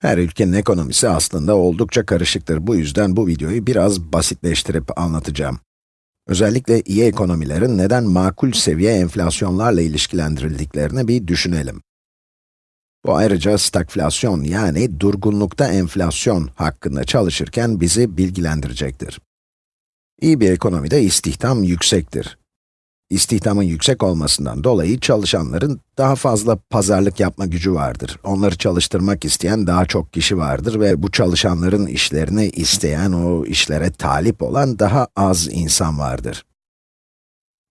Her ülkenin ekonomisi aslında oldukça karışıktır. Bu yüzden bu videoyu biraz basitleştirip anlatacağım. Özellikle iyi ekonomilerin neden makul seviye enflasyonlarla ilişkilendirildiklerini bir düşünelim. Bu ayrıca stagflasyon yani durgunlukta enflasyon hakkında çalışırken bizi bilgilendirecektir. İyi bir ekonomide istihdam yüksektir. İstihdamın yüksek olmasından dolayı çalışanların daha fazla pazarlık yapma gücü vardır. Onları çalıştırmak isteyen daha çok kişi vardır ve bu çalışanların işlerini isteyen, o işlere talip olan daha az insan vardır.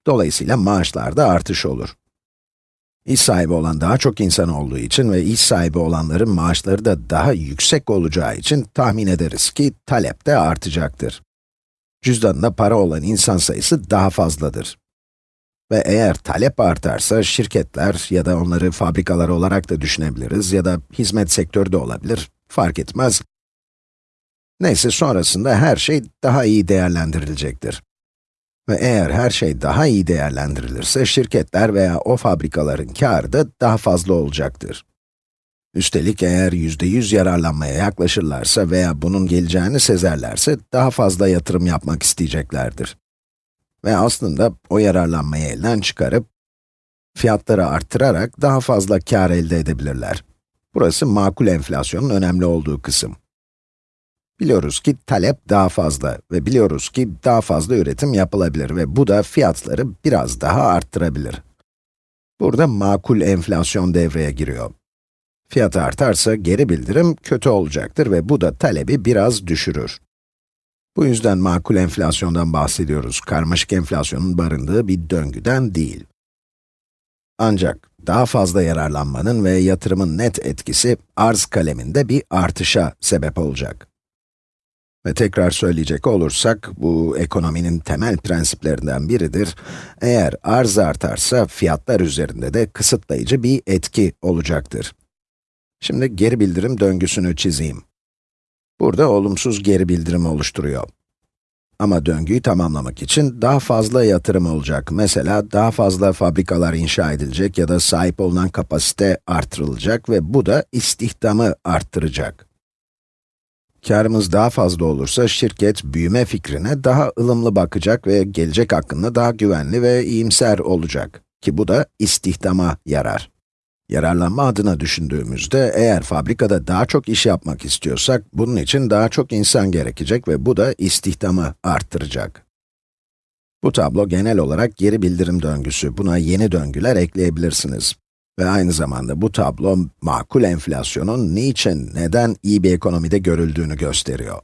Dolayısıyla maaşlarda artış olur. İş sahibi olan daha çok insan olduğu için ve iş sahibi olanların maaşları da daha yüksek olacağı için tahmin ederiz ki talep de artacaktır. Cüzdanında para olan insan sayısı daha fazladır. Ve eğer talep artarsa şirketler ya da onları fabrikalar olarak da düşünebiliriz ya da hizmet sektörü de olabilir, fark etmez. Neyse sonrasında her şey daha iyi değerlendirilecektir. Ve eğer her şey daha iyi değerlendirilirse şirketler veya o fabrikaların karı da daha fazla olacaktır. Üstelik eğer yüzde yüz yararlanmaya yaklaşırlarsa veya bunun geleceğini sezerlerse daha fazla yatırım yapmak isteyeceklerdir. Ve aslında o yararlanmayı elden çıkarıp, fiyatları arttırarak daha fazla kar elde edebilirler. Burası makul enflasyonun önemli olduğu kısım. Biliyoruz ki talep daha fazla ve biliyoruz ki daha fazla üretim yapılabilir ve bu da fiyatları biraz daha arttırabilir. Burada makul enflasyon devreye giriyor. Fiyat artarsa geri bildirim kötü olacaktır ve bu da talebi biraz düşürür. Bu yüzden makul enflasyondan bahsediyoruz, karmaşık enflasyonun barındığı bir döngüden değil. Ancak daha fazla yararlanmanın ve yatırımın net etkisi arz kaleminde bir artışa sebep olacak. Ve tekrar söyleyecek olursak, bu ekonominin temel prensiplerinden biridir. Eğer arz artarsa, fiyatlar üzerinde de kısıtlayıcı bir etki olacaktır. Şimdi geri bildirim döngüsünü çizeyim. Burada olumsuz geri bildirim oluşturuyor. Ama döngüyü tamamlamak için daha fazla yatırım olacak. Mesela daha fazla fabrikalar inşa edilecek ya da sahip olunan kapasite artırılacak ve bu da istihdamı arttıracak. Karımız daha fazla olursa şirket büyüme fikrine daha ılımlı bakacak ve gelecek hakkında daha güvenli ve iyimser olacak. Ki bu da istihdama yarar. Yararlanma adına düşündüğümüzde, eğer fabrikada daha çok iş yapmak istiyorsak, bunun için daha çok insan gerekecek ve bu da istihdamı arttıracak. Bu tablo genel olarak geri bildirim döngüsü, buna yeni döngüler ekleyebilirsiniz. Ve aynı zamanda bu tablo, makul enflasyonun niçin, neden iyi bir ekonomide görüldüğünü gösteriyor.